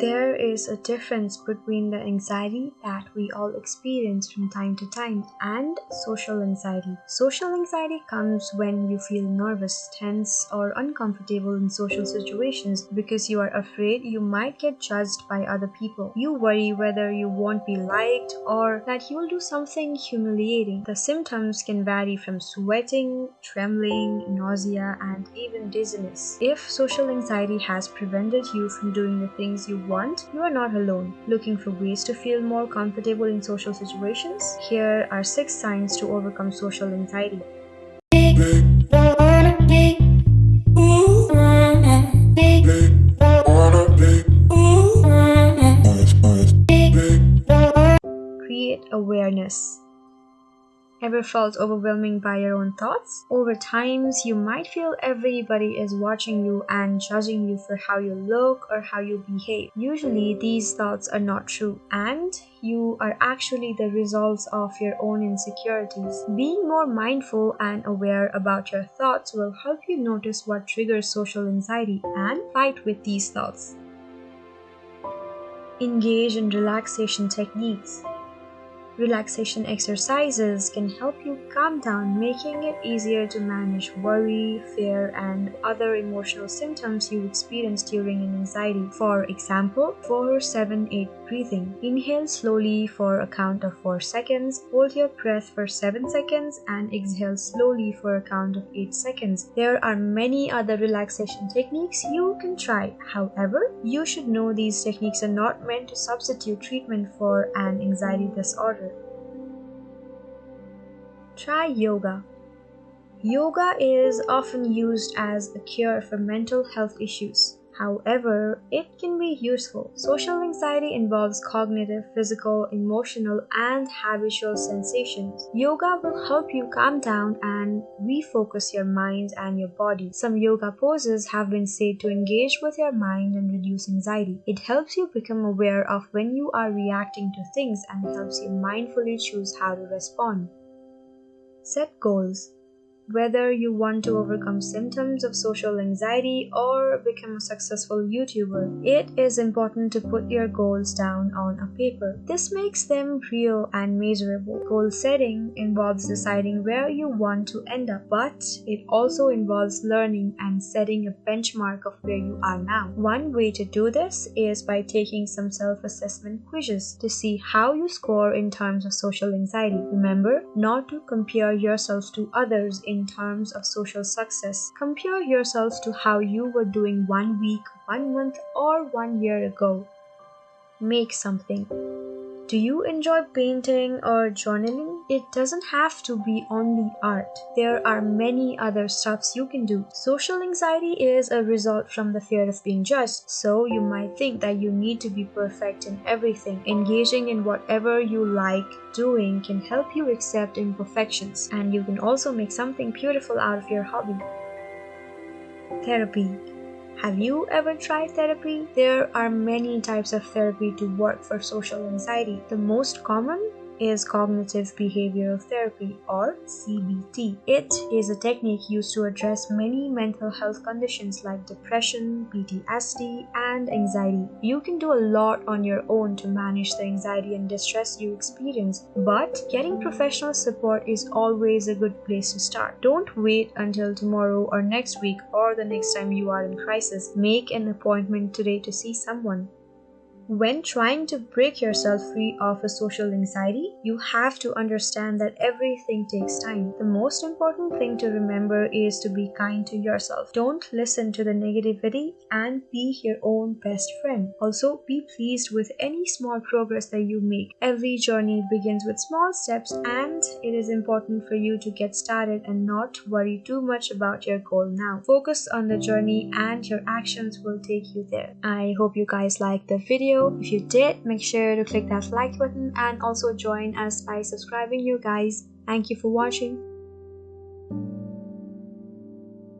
There is a difference between the anxiety that we all experience from time to time and social anxiety. Social anxiety comes when you feel nervous, tense, or uncomfortable in social situations because you are afraid you might get judged by other people. You worry whether you won't be liked or that you will do something humiliating. The symptoms can vary from sweating, trembling, nausea, and even dizziness. If social anxiety has prevented you from doing the things you want, you are not alone. Looking for ways to feel more comfortable in social situations? Here are six signs to overcome social anxiety. Create awareness. Ever felt overwhelming by your own thoughts? Over times, you might feel everybody is watching you and judging you for how you look or how you behave. Usually, these thoughts are not true, and you are actually the results of your own insecurities. Being more mindful and aware about your thoughts will help you notice what triggers social anxiety and fight with these thoughts. Engage in relaxation techniques. Relaxation exercises can help you calm down, making it easier to manage worry, fear, and other emotional symptoms you experience during an anxiety. For example, 4 7 8 breathing. Inhale slowly for a count of 4 seconds, hold your breath for 7 seconds, and exhale slowly for a count of 8 seconds. There are many other relaxation techniques you can try. However, you should know these techniques are not meant to substitute treatment for an anxiety disorder. Try yoga. Yoga is often used as a cure for mental health issues. However, it can be useful. Social anxiety involves cognitive, physical, emotional, and habitual sensations. Yoga will help you calm down and refocus your mind and your body. Some yoga poses have been said to engage with your mind and reduce anxiety. It helps you become aware of when you are reacting to things and helps you mindfully choose how to respond. Set goals. Whether you want to overcome symptoms of social anxiety or become a successful YouTuber, it is important to put your goals down on a paper. This makes them real and measurable. Goal setting involves deciding where you want to end up, but it also involves learning and setting a benchmark of where you are now. One way to do this is by taking some self assessment quizzes to see how you score in terms of social anxiety. Remember not to compare yourself to others in terms of social success. Compare yourselves to how you were doing one week, one month, or one year ago. Make something. Do you enjoy painting or journaling? It doesn't have to be only art. There are many other stuffs you can do. Social anxiety is a result from the fear of being judged, so you might think that you need to be perfect in everything. Engaging in whatever you like doing can help you accept imperfections, and you can also make something beautiful out of your hobby. Therapy have you ever tried therapy? There are many types of therapy to work for social anxiety. The most common is cognitive behavioral therapy or CBT. It is a technique used to address many mental health conditions like depression, PTSD, and anxiety. You can do a lot on your own to manage the anxiety and distress you experience, but getting professional support is always a good place to start. Don't wait until tomorrow or next week or the next time you are in crisis. Make an appointment today to see someone. When trying to break yourself free of a social anxiety, you have to understand that everything takes time. The most important thing to remember is to be kind to yourself. Don't listen to the negativity and be your own best friend. Also, be pleased with any small progress that you make. Every journey begins with small steps, and it is important for you to get started and not worry too much about your goal now. Focus on the journey, and your actions will take you there. I hope you guys liked the video video. If you did, make sure to click that like button and also join us by subscribing you guys. Thank you for watching.